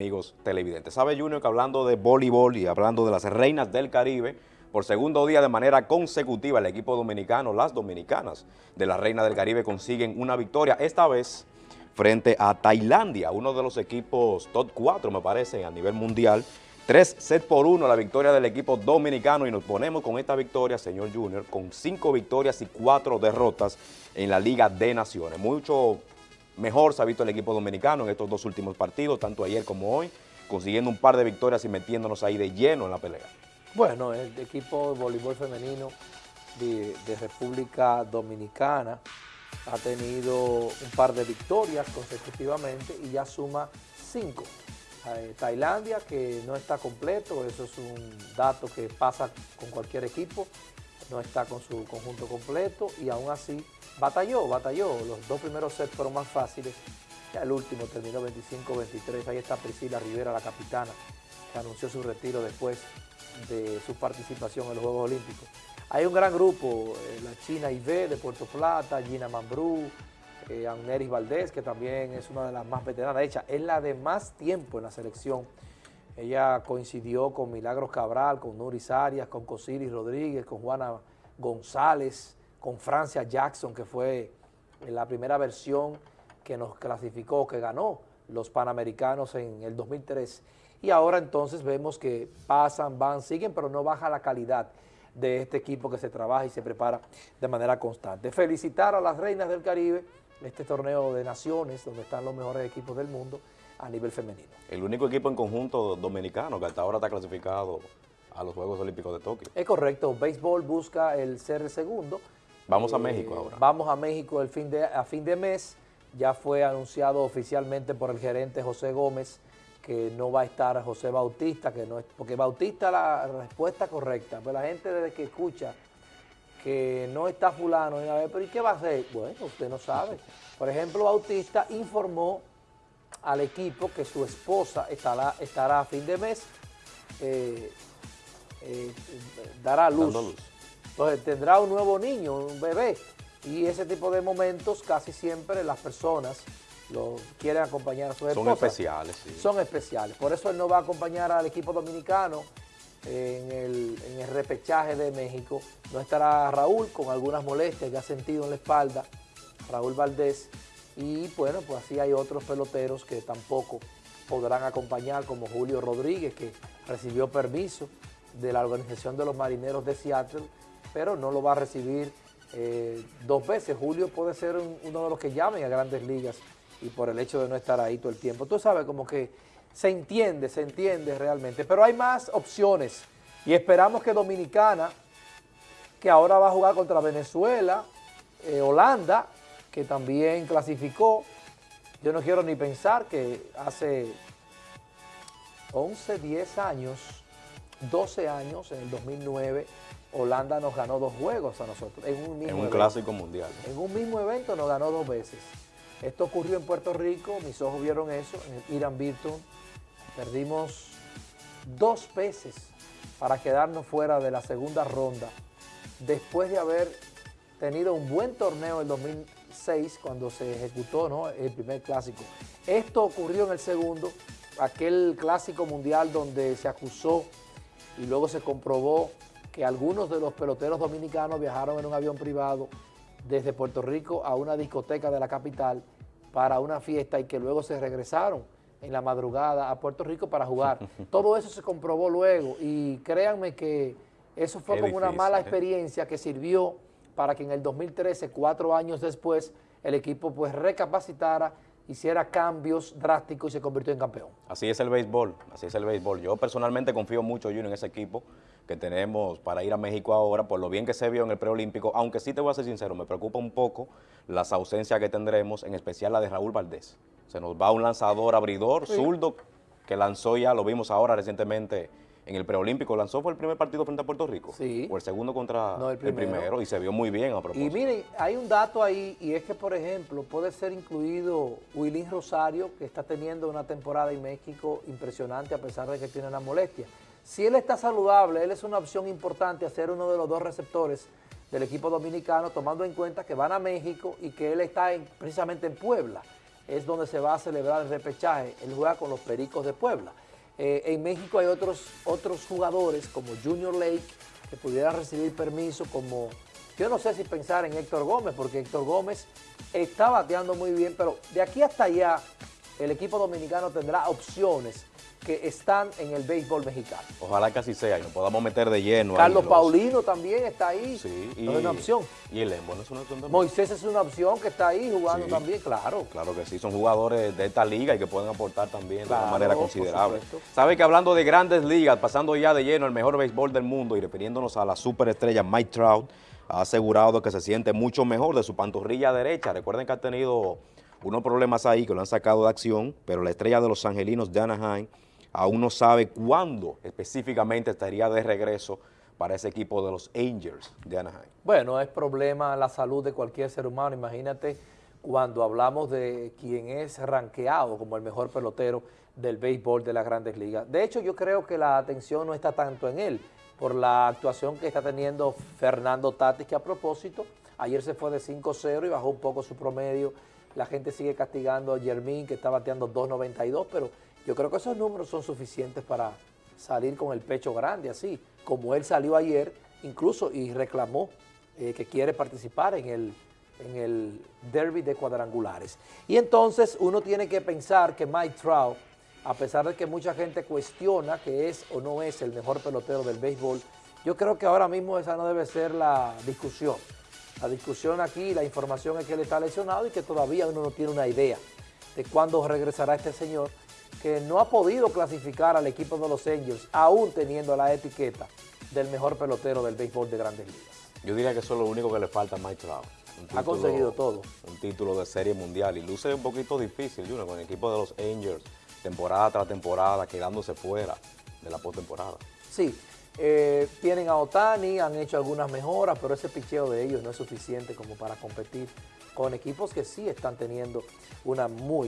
amigos televidentes. Sabe Junior que hablando de voleibol y hablando de las reinas del Caribe, por segundo día de manera consecutiva el equipo dominicano, las dominicanas de la Reina del Caribe consiguen una victoria, esta vez frente a Tailandia, uno de los equipos top 4 me parece a nivel mundial, tres set por uno la victoria del equipo dominicano y nos ponemos con esta victoria, señor Junior, con cinco victorias y cuatro derrotas en la Liga de Naciones. Mucho mejor se ha visto el equipo dominicano en estos dos últimos partidos, tanto ayer como hoy, consiguiendo un par de victorias y metiéndonos ahí de lleno en la pelea. Bueno, el equipo de voleibol femenino de, República Dominicana ha tenido un par de victorias consecutivamente y ya suma cinco. Eh, Tailandia, que no está completo, eso es un dato que pasa con cualquier equipo, no está con su conjunto completo y aún así batalló, batalló. Los dos primeros sets fueron más fáciles, ya el último terminó 25-23. Ahí está Priscila Rivera, la capitana, que anunció su retiro después de su participación en los Juegos Olímpicos. Hay un gran grupo, eh, la China IV de Puerto Plata, Gina Mambrú, eh, Amneris Valdés, que también es una de las más veteranas. De hecho, es la de más tiempo en la selección. Ella coincidió con Milagros Cabral, con Nuris Arias, con Cosiris Rodríguez, con Juana González, con Francia Jackson, que fue la primera versión que nos clasificó, que ganó los Panamericanos en el 2003. Y ahora entonces vemos que pasan, van, siguen, pero no baja la calidad de este equipo que se trabaja y se prepara de manera constante. Felicitar a las reinas del Caribe, este torneo de naciones, donde están los mejores equipos del mundo a nivel femenino. El único equipo en conjunto dominicano que hasta ahora está clasificado a los Juegos Olímpicos de Tokio. Es correcto, béisbol busca el ser el segundo, Vamos a eh, México ahora. Vamos a México el fin de, a fin de mes. Ya fue anunciado oficialmente por el gerente José Gómez que no va a estar José Bautista, que no es, porque Bautista la respuesta correcta, pero la gente desde que escucha que no está fulano, pero ¿y qué va a hacer? Bueno, usted no sabe. Por ejemplo, Bautista informó al equipo que su esposa estará, estará a fin de mes, eh, eh, dará luz. luz. Entonces tendrá un nuevo niño, un bebé, y ese tipo de momentos casi siempre las personas lo quieren acompañar a su esposa. Son especiales, sí. Son especiales. Por eso él no va a acompañar al equipo dominicano en el, repechaje de México. No estará Raúl con algunas molestias que ha sentido en la espalda, Raúl Valdés. Y bueno, pues así hay otros peloteros que tampoco podrán acompañar, como Julio Rodríguez, que recibió permiso de la Organización de los Marineros de Seattle pero no lo va a recibir eh, dos veces. Julio puede ser uno de los que llamen a grandes ligas y por el hecho de no estar ahí todo el tiempo. Tú sabes, como que se entiende, se entiende realmente, pero hay más opciones y esperamos que Dominicana, que ahora va a jugar contra Venezuela, eh, Holanda, que también clasificó, yo no quiero ni pensar que hace 11, 10 años, 12 años, en el 2009, Holanda nos ganó dos juegos a nosotros. En un, mismo en un clásico mundial. En un mismo evento nos ganó dos veces. Esto ocurrió en Puerto Rico, mis ojos vieron eso, en el Irán Virton. Perdimos dos veces para quedarnos fuera de la segunda ronda, después de haber tenido un buen torneo en 2006, cuando se ejecutó ¿no? el primer clásico. Esto ocurrió en el segundo, aquel clásico mundial donde se acusó y luego se comprobó que algunos de los peloteros dominicanos viajaron en un avión privado desde Puerto Rico a una discoteca de la capital para una fiesta y que luego se regresaron en la madrugada a Puerto Rico para jugar. Todo eso se comprobó luego y créanme que eso fue como una mala ¿eh? experiencia que sirvió para que en el 2013, cuatro años después, el equipo pues recapacitara hiciera cambios drásticos y se convirtió en campeón. Así es el béisbol, así es el béisbol. Yo personalmente confío mucho, Junior, en ese equipo que tenemos para ir a México ahora, por lo bien que se vio en el preolímpico, aunque sí te voy a ser sincero, me preocupa un poco las ausencias que tendremos, en especial la de Raúl Valdés. Se nos va un lanzador abridor, zurdo, que lanzó ya, lo vimos ahora recientemente en el preolímpico lanzó fue el primer partido frente a Puerto Rico. Sí. O el segundo contra el, primero. y se vio muy bien a propósito. Y miren, hay un dato ahí y es que, por ejemplo, puede ser incluido Willín Rosario, que está teniendo una temporada en México impresionante a pesar de que tiene una molestia. Si él está saludable, él es una opción importante a ser uno de los dos receptores del equipo dominicano, tomando en cuenta que van a México y que él está precisamente en Puebla. es donde se va a celebrar el repechaje. Él juega con los Pericos de Puebla. Eh, en México hay otros, otros jugadores como Junior Lake que pudieran recibir permiso como... Yo no sé si pensar en Héctor Gómez, porque Héctor Gómez está bateando muy bien, pero de aquí hasta allá el equipo dominicano tendrá opciones que están en el béisbol mexicano. Ojalá que así sea y nos podamos meter de lleno. Carlos Paulino también está ahí, sí, y, es una opción. Y el Lembo no es una opción también. Moisés es una opción que está ahí jugando también, claro. Claro que sí, son jugadores de esta liga y que pueden aportar también de una manera considerable. Sabe que hablando de grandes ligas, pasando ya de lleno el mejor béisbol del mundo y refiriéndonos a la superestrella Mike Trout, ha asegurado que se siente mucho mejor de su pantorrilla derecha. Recuerden que ha tenido unos problemas ahí que lo han sacado de acción, pero la estrella de los angelinos de Anaheim aún no sabe cuándo específicamente estaría de regreso para ese equipo de los Angels de Anaheim. Bueno, es problema la salud de cualquier ser humano. Imagínate cuando hablamos de quien es ranqueado como el mejor pelotero del béisbol de las grandes ligas. De hecho, yo creo que la atención no está tanto en él, por la actuación que está teniendo Fernando Tatis, que a propósito, ayer se fue de 5-0 y bajó un poco su promedio. La gente sigue castigando a Jermín, que está bateando 2.92, pero yo creo que esos números son suficientes para salir con el pecho grande, así como él salió ayer, incluso y reclamó eh, que quiere participar en el, en el derby de cuadrangulares. Y entonces uno tiene que pensar que Mike Trout, a pesar de que mucha gente cuestiona que es o no es el mejor pelotero del béisbol, yo creo que ahora mismo esa no debe ser la discusión. La discusión aquí, la información es que él está lesionado y que todavía uno no tiene una idea de cuándo regresará este señor que no ha podido clasificar al equipo de los Angels, aún teniendo la etiqueta del mejor pelotero del béisbol de Grandes Ligas. Yo diría que eso es lo único que le falta a Mike Trout. ha conseguido todo. Un título de serie mundial y luce un poquito difícil, Junior, con el equipo de los Angels, temporada tras temporada, quedándose fuera de la postemporada. Sí, eh, tienen a Otani, han hecho algunas mejoras, pero ese picheo de ellos no es suficiente como para competir con equipos que sí están teniendo una muy